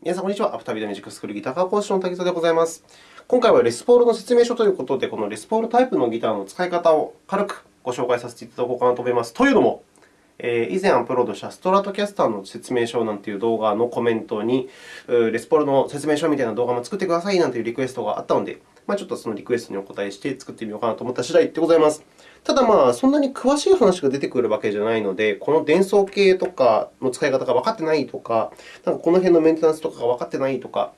皆さん、こんにちは。アフタービデオミュージックスクールギター科講師の滝沢でございます。今回はレスポールの説明書ということで、このレスポールタイプのギターの使い方を軽くご紹介させていただこうかなと思います。というのも、え以前アップロードしたストラトキャスターの説明書なんていう動画のコメントに、レスポールの説明書みたいな動画も作ってくださいなんていうリクエストがあったので、まあ、ちょっとそのリクエストにお答えして作ってみようかなと思った次第でございます。ただ、まあ、そんなに詳しい話が出てくるわけじゃないので、この伝送系とかの使い方が分かってないとか、なんかこの辺のメンテナンスとかが分かってないとか、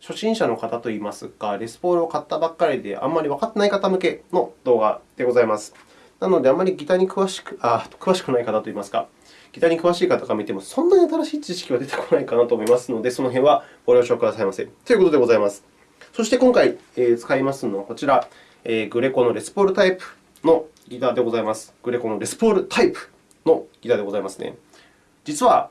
初心者の方といいますか、レスポールを買ったばっかりであんまり分かってない方向けの動画でございます。なので、あまりギターに詳しくあ詳しくない方といいますか、ギターに詳しい方が見ても、そんなに新しい知識は出てこないかなと思いますので、その辺はご了承くださいませ。ということでございます。そして今回使いますのはこちら、グレコのレスポールタイプのギターでございます。グレコのレスポールタイプのギターでございますね。実は、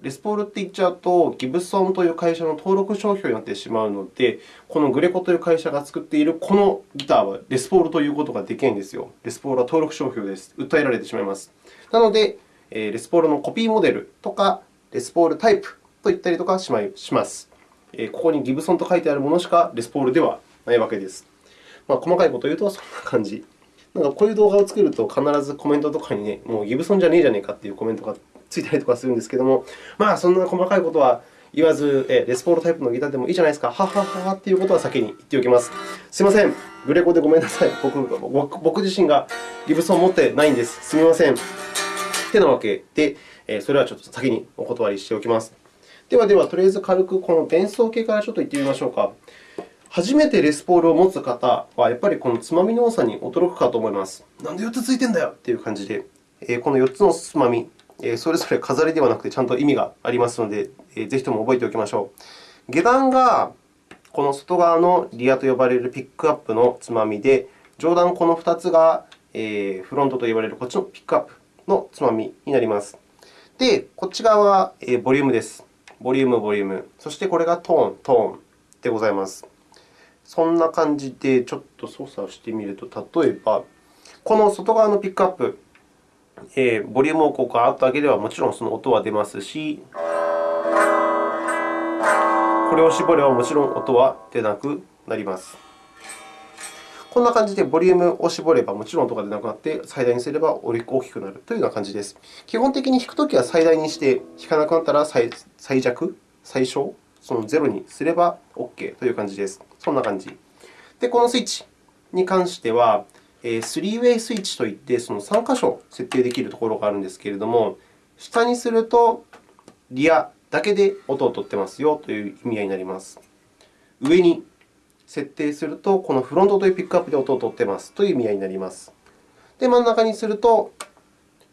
レスポールって言っちゃうと、ギブソンという会社の登録商標になってしまうので、このグレコという会社が作っているこのギターはレスポールということができないんですよ。レスポールは登録商標です。訴えられてしまいます。なので、レスポールのコピーモデルとか、レスポールタイプと言ったりとかします。ここにギブソンと書いてあるものしかレスポールではないわけです。まあ、細かいことを言うとそんな感じ。なんかこういう動画を作ると、必ずコメントとかにね、もうギブソンじゃねえじゃねえかというコメントがついたりとかするんですけども、まあ、そんな細かいことは言わず、レスポールタイプのギターでもいいじゃないですか、ははははということは先に言っておきます。すみません、グレコでごめんなさい。僕僕自身がギブソンを持ってないんです。すみません。てなわけで、それはちょっと先にお断りしておきます。ではでは、とりあえず軽くこの伝送系からちょっと言ってみましょうか。初めてレスポールを持つ方は、やっぱりこのつまみの多さに驚くかと思います。なんで4つついてんだよという感じで、この4つのつまみ、それぞれ飾りではなくてちゃんと意味がありますので、ぜひとも覚えておきましょう。下段がこの外側のリアと呼ばれるピックアップのつまみで、上段この2つがフロントと呼ばれるこっちのピックアップのつまみになります。で、こっち側はボリュームです。ボリューム、ボリューム。そしてこれがトーン、トーンでございます。そんな感じでちょっと操作をしてみると、例えば、この外側のピックアップ、えー、ボリュームをこうガーッと上げれば、もちろんその音は出ますし、これを絞ればもちろん音は出なくなります。こんな感じでボリュームを絞ればもちろん音が出なくなって、最大にすれば大きくなるというような感じです。基本的に弾くときは最大にして、弾かなくなったら最弱、最小その0にすれば OK という感じです。そんな感じ。で、このスイッチに関しては、3way スイッチといって、その3箇所設定できるところがあるんですけれども、下にするとリアだけで音を取ってますよという意味合いになります。上に設定すると、このフロントというピックアップで音を取ってますという意味合いになります。で、真ん中にすると、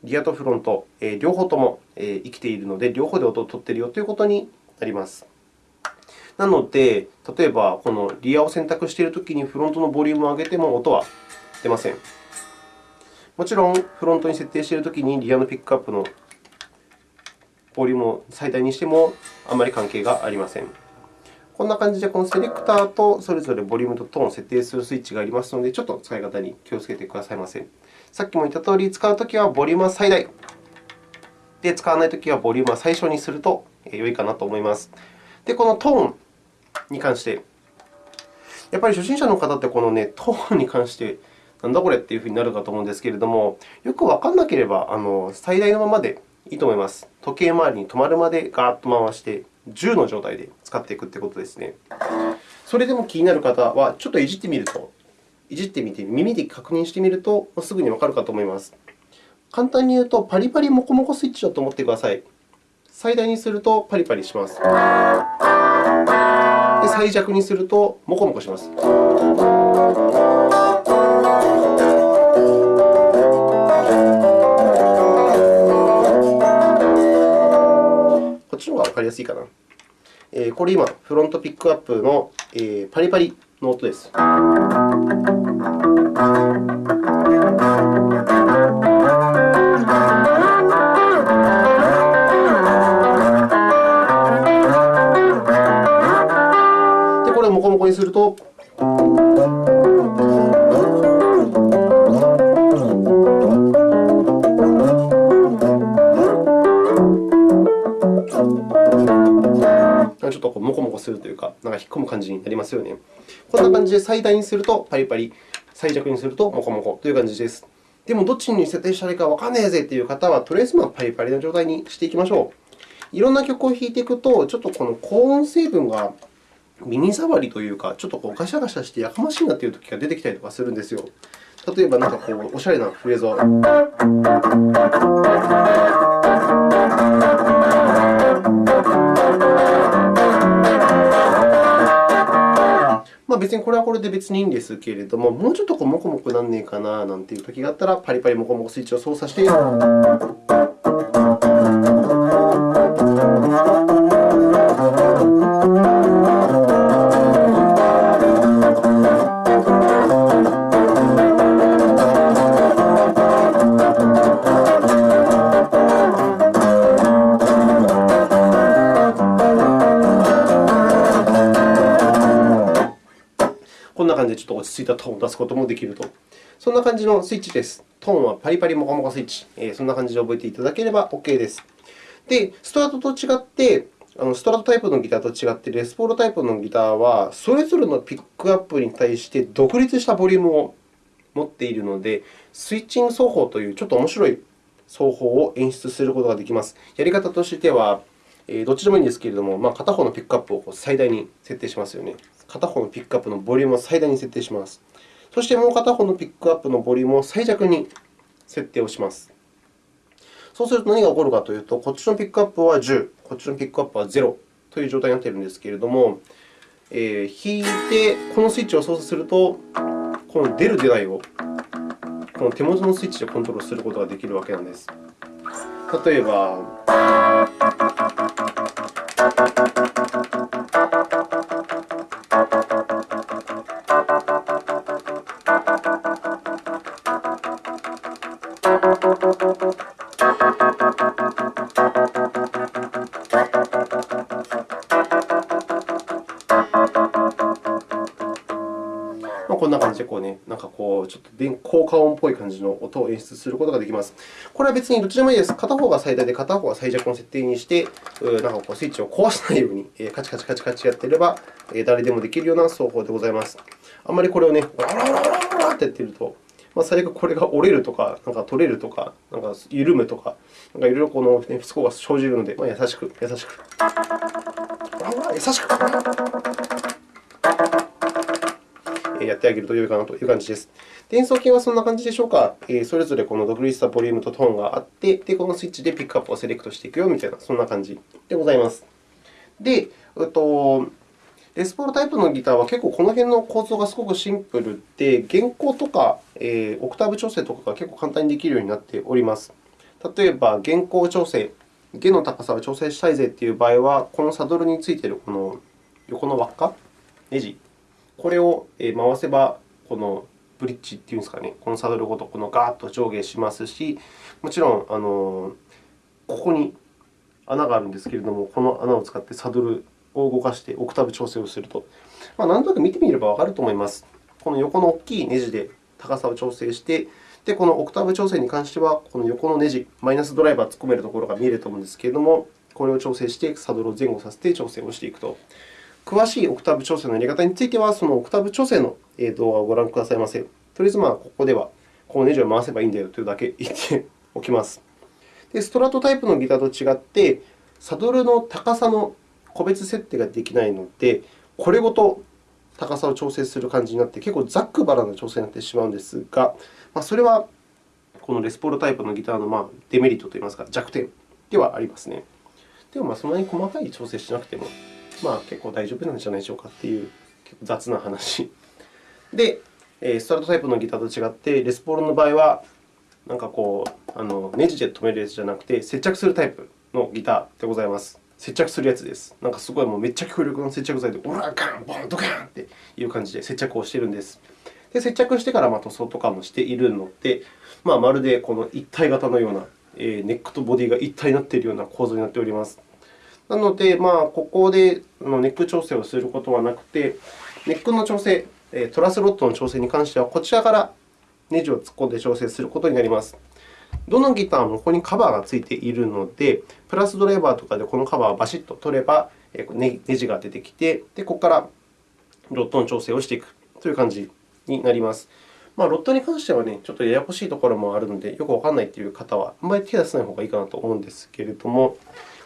リアとフロント、両方とも生きているので、両方で音を取っているよということになります。なので、例えばこのリアを選択しているときにフロントのボリュームを上げても音は出ません。もちろん、フロントに設定しているときにリアのピックアップのボリュームを最大にしてもあまり関係がありません。こんな感じで、このセレクターとそれぞれボリュームとトーンを設定するスイッチがありますので、ちょっと使い方に気をつけてくださいませ。さっきも言ったとおり、使うときはボリュームは最大で、使わないときはボリュームは最小にすると良いかなと思います。で、このトーンに関して、やっぱり初心者の方って、この、ね、トーンに関して、なんだこれっていうふうになるかと思うんですけれども、よくわからなければ、あの最大のままでいいと思います。時計回りに止まるまでガーッと回して、10の状態で使っていくということですね。それでも気になる方は、ちょっといじってみると、いじってみて、耳で確認してみると、すぐにわかるかと思います。簡単に言うと、パリパリモコモコスイッチだと思ってください。最大にするとパリパリします。で、最弱にするとモコモコします。こっちの方がわかりやすいかな。これ今、フロントピックアップのパリパリの音です。にすると、ちょっとこうモコモコするというか、なんか引っ込む感じになりますよね。こんな感じで最大にするとパリパリ、最弱にするとモコモコという感じです。でも、どっちに設定したらいいかわかんねえぜという方は、とりあえずまパリパリな状態にしていきましょう。いろんな曲を弾いていくと、ちょっとこの高音成分が耳障りというか、ちょっとこうガシャガシャしてやかましいなという時が出てきたりとかするんですよ。例えば、なんかこうおしゃれなフレーズを。まあ、別にこれはこれで別にいいんですけれども、もうちょっとこうモコモコなんねえかななんていう時があったら、パリパリモコモコスイッチを操作して。ちょっと落ち着いたトーンを出すこともできると。そんな感じのスイッチです。トーンはパリパリモコモコスイッチ。そんな感じで覚えていただければ OK です。で、ストラトと違って、あのストラトタイプのギターと違って、レスポールタイプのギターは、それぞれのピックアップに対して独立したボリュームを持っているので、スイッチング奏法というちょっと面白い奏法を演出することができます。やり方としては、どっちでもいいんですけれども、まあ、片方のピックアップを最大に設定しますよね。片方のピックアップのボリュームを最大に設定します。そしてもう片方のピックアップのボリュームを最弱に設定をします。そうすると何が起こるかというと、こっちのピックアップは10、こっちのピックアップは0という状態になっているんですけれども、えー、弾いてこのスイッチを操作すると、この出る出ないをこの手元のスイッチでコントロールすることができるわけなんです。例えば、こんな感じでこう、ね、なんかこうちょっと効果音っぽい感じの音を演出することができます。これは別にどっちでもいいです。片方が最大で片方が最弱の設定にして、なんかこうスイッチを壊さないようにカチカチカチカチやっていれば、誰でもできるような奏法でございます。あんまりこれをね、わらわらわらわらってやってると、まあ、最悪これが折れるとか、なんか取れるとか、なんか緩むとか、なんかいろいろこの、不都合が生じるので、まあ、優しく、優しく。優しく。やってあげると良いかなという感じです。演奏系はそんな感じでしょうか？それぞれこの独立したボリュームとトーンがあって、でこのスイッチでピックアップをセレクトしていくよみたいな、そんな感じでございます。で、えっと、レスポールタイプのギターは結構この辺の構造がすごくシンプルで、弦高とか、えー、オクターブ調整とかが結構簡単にできるようになっております。例えば、弦高調整、弦の高さを調整したいぜという場合は、このサドルについているこの横の輪っか、ネジこれを回せば、このブリッジっていうんですかね、このサドルごとこのガーッと上下しますし、もちろんあのここに穴があるんですけれども、この穴を使ってサドルを動かしてオクターブ調整をすると、まあ、なんとなく見てみればわかると思います。この横の大きいネジで高さを調整して、でこのオクターブ調整に関しては、この横のネジ、マイナスドライバーを突っ込めるところが見えると思うんですけれども、これを調整して、サドルを前後させて調整をしていくと。詳しいオクターブ調整のやり方については、そのオクターブ調整の動画をご覧くださいませ。とりあえず、まあ、ここではこのネジを回せばいいんだよというだけ言っておきます。でストラトタイプのギターと違って、サドルの高さの個別設定ができないので、これごと高さを調整する感じになって、結構ざっくばらな調整になってしまうんですが、ま、それはこのレスポールタイプのギターのデメリットといいますか、弱点ではありますね。でも、そんなに細かい調整しなくてもまあ、結構大丈夫なんじゃないでしょうかという結構雑な話。で、ストラトタイプのギターと違って、レスポールの場合は、なんかこう、あのネジで留めるやつじゃなくて、接着するタイプのギターでございます。接着するやつです。なんかすごいもうめっちゃ強力な接着剤で、オラガン、ボン、ドカンっていう感じで接着をしているんです。で、接着してからま塗装とかもしているので、まあ、まるでこの一体型のような、ネックとボディが一体になっているような構造になっております。なので、まあ、ここでネック調整をすることはなくて、ネックの調整、トラスロットの調整に関しては、こちらからネジを突っ込んで調整することになります。どのギターもここにカバーがついているので、プラスドライバーとかでこのカバーをバシッと取れば、ネジが出てきて、でここからロットの調整をしていくという感じになります。まあ、ロットに関しては、ね、ちょっとややこしいところもあるので、よくわからないという方は、あんまり手を出さない方がいいかなと思うんですけれども、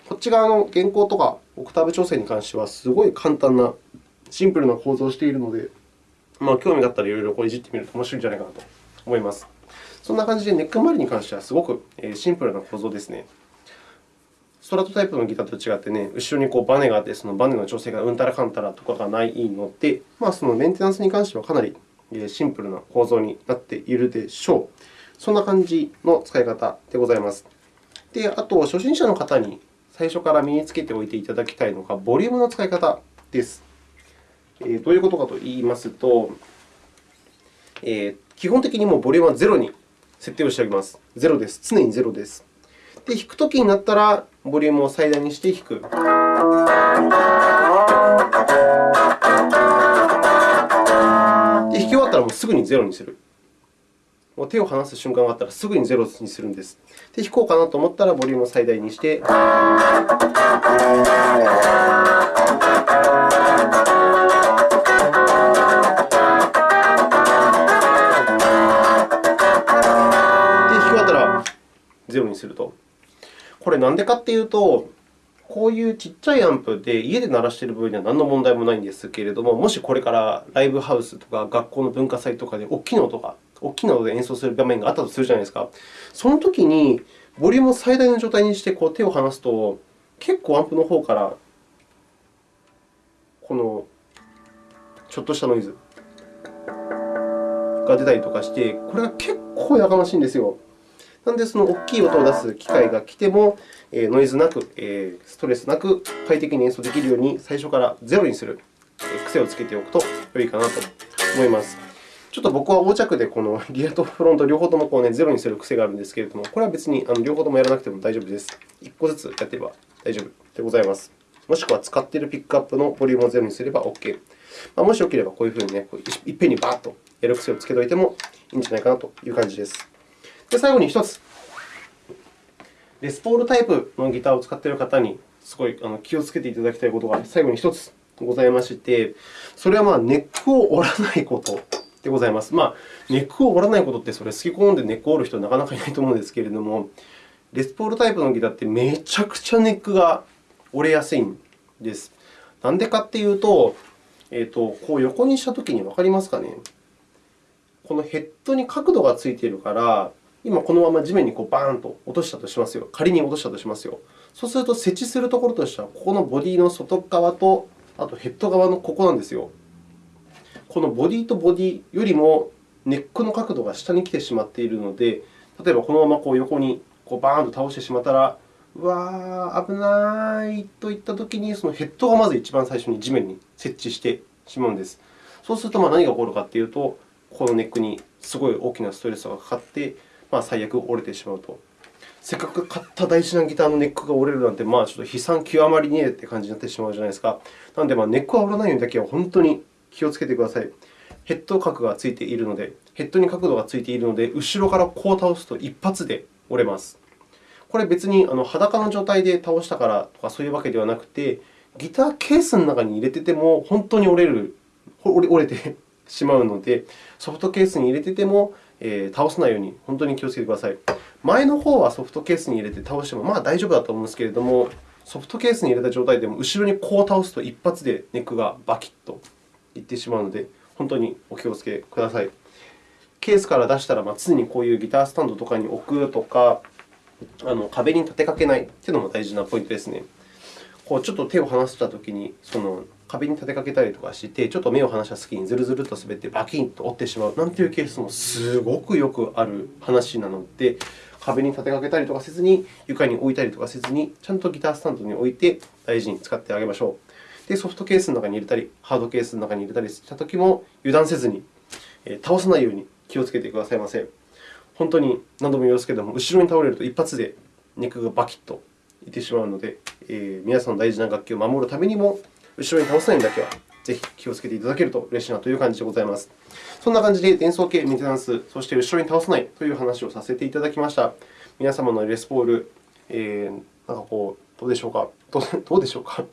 こっち側の原稿とかオクターブ調整に関しては、すごい簡単な、シンプルな構造をしているので、まあ、興味があったらいろいろこれいじってみると面白いんじゃないかなと思います。そんな感じで、ネック周りに関してはすごくシンプルな構造ですね。ストラトタイプのギターと違って、ね、後ろにこうバネがあって、そのバネの調整がうんたらかんたらとかがないので、まあ、そのメンテナンスに関してはかなりシンプルな構造になっているでしょう。そんな感じの使い方でございます。で、あと、初心者の方に最初から身につけておいていただきたいのが、ボリュームの使い方です。えどういうことかといいますと、え基本的にもボリュームは0に設定をしておきます。0です。常に0です。で、弾くときになったら、ボリュームを最大にして弾く。で、弾き終わったらもうすぐに0にする。もう手を離す瞬間があったらすぐに0にするんです。で、弾こうかなと思ったらボリュームを最大にして。0にすると。これ、なんでかっていうと、こういうちっちゃいアンプで家で鳴らしている分には何の問題もないんですけれども、もしこれからライブハウスとか学校の文化祭とかで大きな音が、大きな音で演奏する場面があったとするじゃないですか。そのときに、ボリュームを最大の状態にしてこう手を離すと、結構アンプの方からこのちょっとしたノイズが出たりとかして、これが結構やかましいんですよ。なので、その大きい音を出す機会が来ても、ノイズなく、ストレスなく快適に演奏できるように、最初からゼロにする癖をつけておくと良いかなと思います。ちょっと僕は横着でこの リアとフロント両方ともこう、ね、ゼロにする癖があるんですけれども、これは別に両方ともやらなくても大丈夫です。1個ずつやってれば大丈夫でございます。もしくは使っているピックアップのボリュームをゼロにすれば OK。まあ、もしよければこういうふうに、ね、いっぺんにバーッとやる癖をつけておいてもいいんじゃないかなという感じです。で、最後に1つ、レスポールタイプのギターを使っている方にすごい気をつけていただきたいことが最後に1つございまして、それはまあネックを折らないことでございます。まあ、ネックを折らないことって、それ好き好んでネックを折る人はなかなかいないと思うんですけれども、レスポールタイプのギターってめちゃくちゃネックが折れやすいんです。なんでかっていうと、えーと、こう横にしたときに分かりますかね？このヘッドに角度がついているから、今このまま地面にこうバーンと落としたとしますよ。仮に落としたとしますよ。そうすると、設置するところとしては、ここのボディの外側と、あとヘッド側のここなんですよ。このボディとボディよりもネックの角度が下に来てしまっているので、例えばこのままこう横にこうバーンと倒してしまったら、うわー、危ないといったときに、そのヘッドがまず一番最初に地面に設置してしまうんです。そうすると何が起こるかというと、このネックにすごい大きなストレスがかかって、まあ、最悪折れてしまうと。せっかく買った大事なギターのネックが折れるなんて、まあ、ちょっと悲惨極まりねえという感じになってしまうじゃないですか。なので、ネックは折らないようにだけは本当に気をつけてください。ヘッド角がついているので、ヘッドに角度がついているので、後ろからこう倒すと一発で折れます。これ別に裸の状態で倒したからとかそういうわけではなくて、ギターケースの中に入れてても本当に折れる折れて しまうので、ソフトケースに入れててもえ、倒さないように本当に気をつけてください。前の方はソフトケースに入れて倒してもまあ大丈夫だと思うんですけれども、ソフトケースに入れた状態でも後ろにこう倒すと一発でネックがバキッといってしまうので、本当にお気をつけください。ケースから出したら、常にこういうギタースタンドとかに置くとか、あの壁に立てかけないというのも大事なポイントですね。こうちょっと手を離したときに、その壁に立てかけたりとかして、ちょっと目を離した隙にずるずると滑ってバキンと折ってしまうなんていうケースもすごくよくある話なので、壁に立てかけたりとかせずに、床に置いたりとかせずに、ちゃんとギタースタンドに置いて大事に使ってあげましょう。で、ソフトケースの中に入れたり、ハードケースの中に入れたりしたときも、油断せずに、倒さないように気をつけてくださいませ。本当に何度も言いますけれども、後ろに倒れると一発で肉がバキッといってしまうので、えー、皆さんの大事な楽器を守るためにも、後ろに倒さないだけはぜひ気をつけていただけると嬉しいなという感じでございます。そんな感じで、伝送系メンテナンス、そして後ろに倒さないという話をさせていただきました。皆様のレスポール、えー、なんかこう、どうでしょうか、どうでしょうか？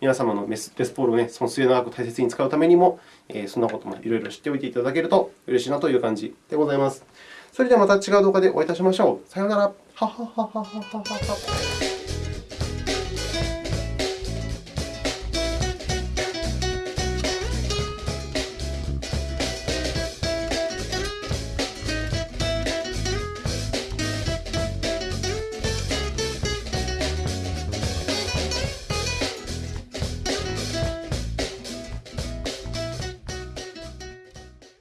皆様のベスポールを、ね、その末永く大切に使うためにも、えー、そんなこともいろいろ知っておいていただけると嬉しいなという感じでございます。それではまた違う動画でお会いいたしましょう。さようなら。ははははははは。